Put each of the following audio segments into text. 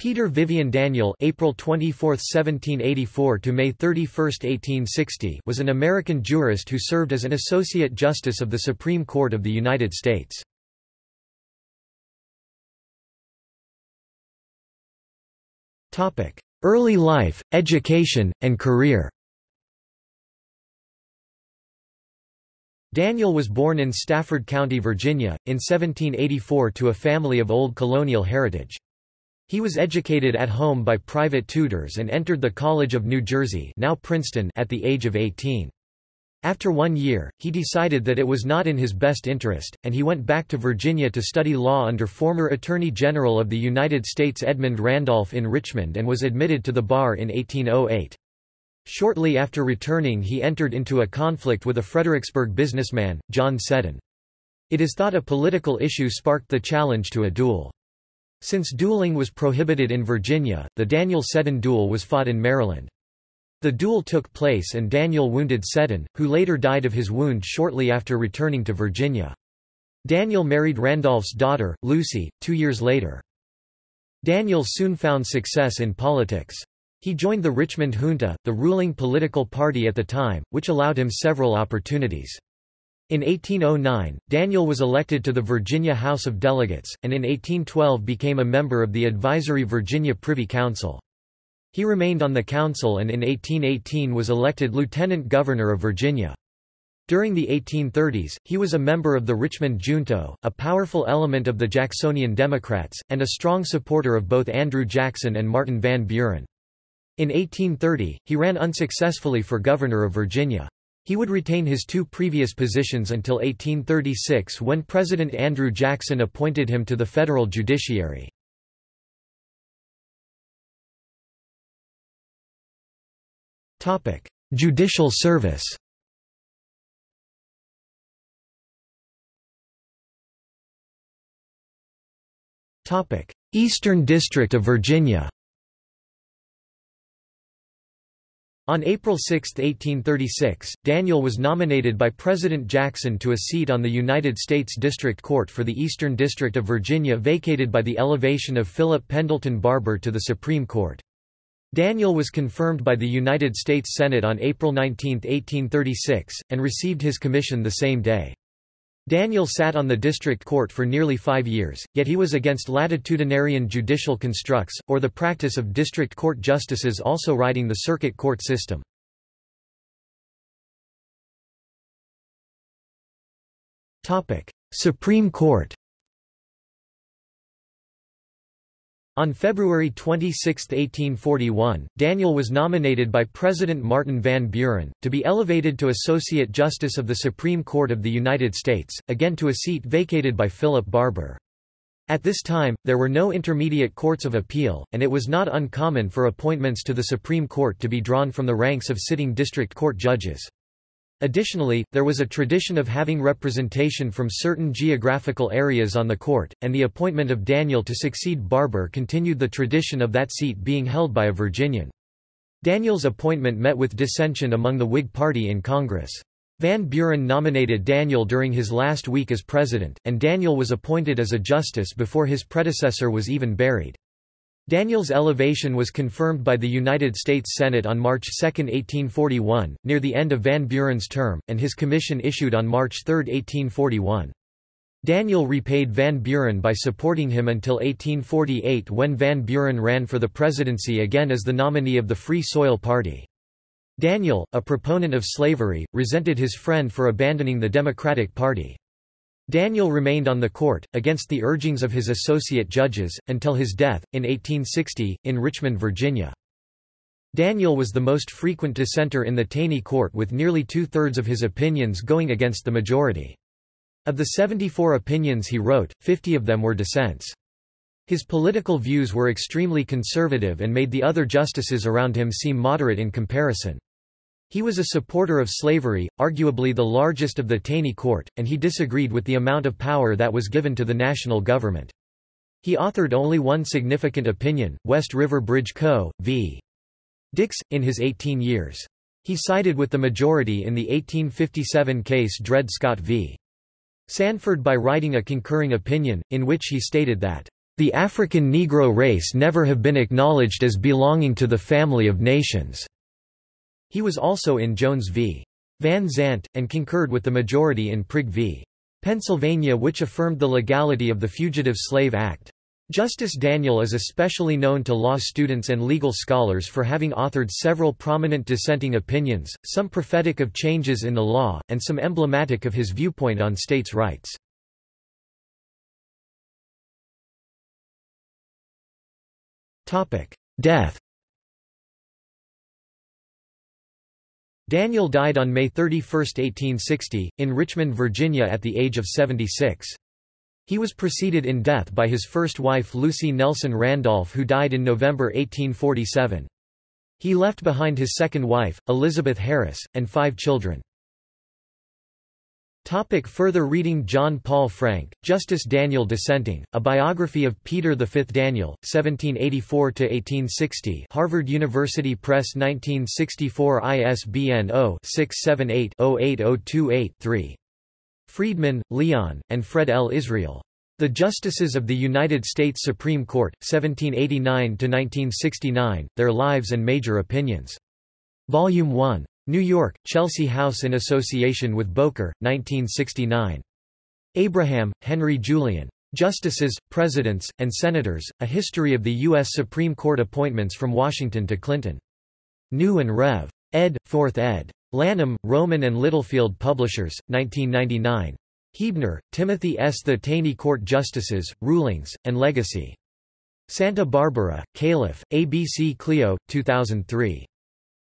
Peter Vivian Daniel April 24, 1784 to May 31, 1860 was an American jurist who served as an Associate Justice of the Supreme Court of the United States. Early life, education, and career Daniel was born in Stafford County, Virginia, in 1784 to a family of old colonial heritage. He was educated at home by private tutors and entered the College of New Jersey now Princeton at the age of 18. After one year, he decided that it was not in his best interest, and he went back to Virginia to study law under former Attorney General of the United States Edmund Randolph in Richmond and was admitted to the bar in 1808. Shortly after returning he entered into a conflict with a Fredericksburg businessman, John Seddon. It is thought a political issue sparked the challenge to a duel. Since dueling was prohibited in Virginia, the Daniel Seddon duel was fought in Maryland. The duel took place and Daniel wounded Seddon, who later died of his wound shortly after returning to Virginia. Daniel married Randolph's daughter, Lucy, two years later. Daniel soon found success in politics. He joined the Richmond Junto, the ruling political party at the time, which allowed him several opportunities. In 1809, Daniel was elected to the Virginia House of Delegates, and in 1812 became a member of the advisory Virginia Privy Council. He remained on the council and in 1818 was elected lieutenant governor of Virginia. During the 1830s, he was a member of the Richmond Junto, a powerful element of the Jacksonian Democrats, and a strong supporter of both Andrew Jackson and Martin Van Buren. In 1830, he ran unsuccessfully for governor of Virginia. He would retain his two previous positions until 1836 when President Andrew Jackson appointed him to the federal judiciary. Judicial service Eastern District of Virginia On April 6, 1836, Daniel was nominated by President Jackson to a seat on the United States District Court for the Eastern District of Virginia vacated by the elevation of Philip Pendleton Barbour to the Supreme Court. Daniel was confirmed by the United States Senate on April 19, 1836, and received his commission the same day. Daniel sat on the district court for nearly five years, yet he was against latitudinarian judicial constructs, or the practice of district court justices also riding the circuit court system. Supreme Court On February 26, 1841, Daniel was nominated by President Martin Van Buren, to be elevated to Associate Justice of the Supreme Court of the United States, again to a seat vacated by Philip Barbour. At this time, there were no intermediate courts of appeal, and it was not uncommon for appointments to the Supreme Court to be drawn from the ranks of sitting district court judges. Additionally, there was a tradition of having representation from certain geographical areas on the court, and the appointment of Daniel to succeed Barbour continued the tradition of that seat being held by a Virginian. Daniel's appointment met with dissension among the Whig Party in Congress. Van Buren nominated Daniel during his last week as president, and Daniel was appointed as a justice before his predecessor was even buried. Daniel's elevation was confirmed by the United States Senate on March 2, 1841, near the end of Van Buren's term, and his commission issued on March 3, 1841. Daniel repaid Van Buren by supporting him until 1848 when Van Buren ran for the presidency again as the nominee of the Free Soil Party. Daniel, a proponent of slavery, resented his friend for abandoning the Democratic Party. Daniel remained on the court, against the urgings of his associate judges, until his death, in 1860, in Richmond, Virginia. Daniel was the most frequent dissenter in the Taney court with nearly two-thirds of his opinions going against the majority. Of the 74 opinions he wrote, 50 of them were dissents. His political views were extremely conservative and made the other justices around him seem moderate in comparison. He was a supporter of slavery, arguably the largest of the Taney court, and he disagreed with the amount of power that was given to the national government. He authored only one significant opinion, West River Bridge Co. v. Dix, in his 18 years. He sided with the majority in the 1857 case Dred Scott v. Sandford by writing a concurring opinion, in which he stated that, the African Negro race never have been acknowledged as belonging to the family of nations." He was also in Jones v. Van Zandt, and concurred with the majority in Prigg v. Pennsylvania which affirmed the legality of the Fugitive Slave Act. Justice Daniel is especially known to law students and legal scholars for having authored several prominent dissenting opinions, some prophetic of changes in the law, and some emblematic of his viewpoint on states' rights. Death Daniel died on May 31, 1860, in Richmond, Virginia at the age of 76. He was preceded in death by his first wife Lucy Nelson Randolph who died in November 1847. He left behind his second wife, Elizabeth Harris, and five children. Topic further reading John Paul Frank, Justice Daniel Dissenting, A Biography of Peter V. Daniel, 1784–1860 Harvard University Press 1964 ISBN 0-678-08028-3. Friedman, Leon, and Fred L. Israel. The Justices of the United States Supreme Court, 1789–1969, Their Lives and Major Opinions. Volume 1. New York, Chelsea House in association with Bowker, 1969. Abraham, Henry Julian. Justices, Presidents, and Senators, A History of the U.S. Supreme Court Appointments from Washington to Clinton. New and Rev. ed., 4th ed. Lanham, Rowman and Littlefield Publishers, 1999. Huebner, Timothy S. The Taney Court Justices, Rulings, and Legacy. Santa Barbara, Calif., ABC Clio, 2003.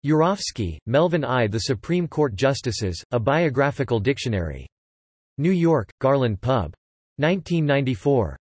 Urofsky, Melvin I. The Supreme Court Justices, A Biographical Dictionary. New York, Garland Pub. 1994.